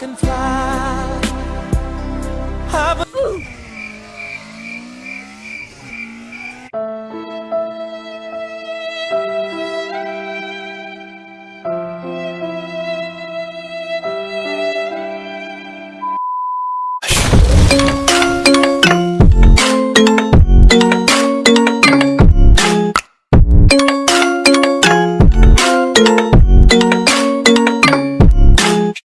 I can fly.